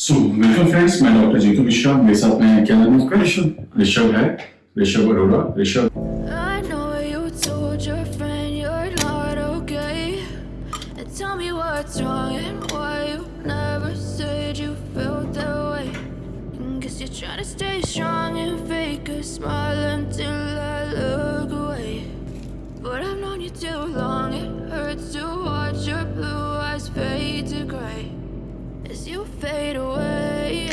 सो welcome friends मैं doctor Jitu Mishra मेरे साथ में क्या नाम है आपका ऋषभ ऋषभ है Rishabh Arora Rishabh I know you told your friend you're not okay. And tell me what's wrong and why you never said you felt that way. And guess you're trying to stay strong and fake a smile until I look away. but I've known you too long, it hurts to watch your blue eyes fade to gray as you fade away.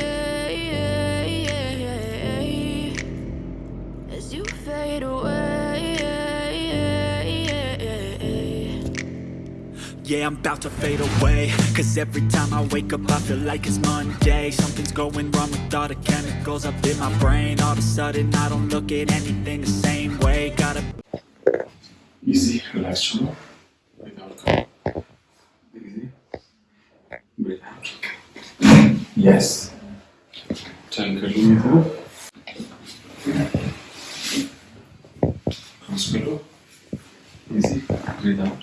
As you fade away. Yeah, I'm about to fade away. Cause every time I wake up I feel like it's Monday. Something's going wrong with all the chemicals up in my brain. All of a sudden I don't look at anything the same way. Gotta easy, relax shoulder, right come, easy, breathe out, yes, turn curling it up, easy, breathe out,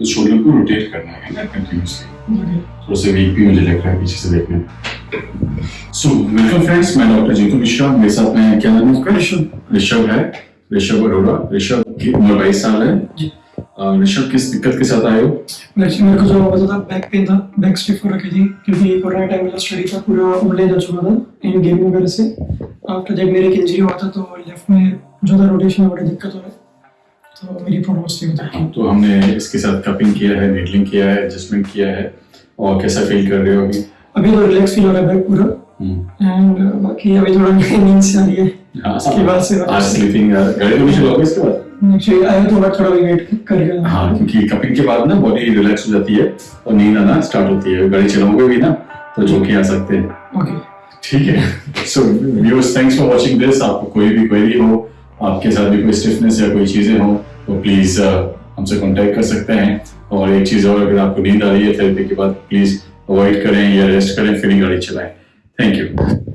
तो shoulder को rotate करना है ना continuously थोड़ा सा week भी मुझे लग रहा है पीछे से देखने सो वेलकम फ्रेंड्स मैं डॉक्टर जीतू मिश्रा मेरे साथ में क्या नाम है ऋषभ ऋषभ है। ऋषभ अरोड़ा ऋषभ की उम्र बाईस साल है। ऋषभ किस दिक्कत के साथ आए हो? एक्चुअली मेरे को जो होता था बैक पेन था बैक स्टिफ हो रखी थी क्योंकि कोरोना टाइम में जो स्टडी था पूरा ऑनलाइन जा चुका था इन गेमिंग वगैरह से। आफ्टर जब मेरे एक इंजरी हुआ था तो लेफ़्ट में जो था रोटेशन में बड़ी दिक्कत हो रही तो मेरी प्रॉब्लम थी उधर तो हमने इसके साथ कपिंग किया है नीडलिंग किया है एडजस्टमेंट किया है और कैसा फील कर रहे हो अभी? अभी तो रिलैक्स फील हो रहा है पूरा। हम्म। एंड बाकी अभी थोड़ा नींद से आ रही है हाँ, इसके बाद से आज स्लीपिंग गाड़ी तो नहीं चलाओगे इसके बाद? आया तो मैं थोड़ा वेट कर गया हाँ क्योंकि कपिंग के बाद ना बॉडी रिलैक्स हो जाती है और नींद आना स्टार्ट होती है। गाड़ी चलाओगे भी ना तो झोंके आ सकते हैं। ओके ठीक है। So viewers thanks for watching this आपको कोई भी क्वेरी हो आपके साथ भी कोई स्टिफनेस या कोई चीज़ें हों तो प्लीज़ हमसे कॉन्टैक्ट कर सकते हैं। और एक चीज़ और, अगर आपको नींद आ रही है थेरेपी के बाद प्लीज़ अवॉइड करें या रेस्ट करें, फिर गाड़ी चलाएँ। Thank you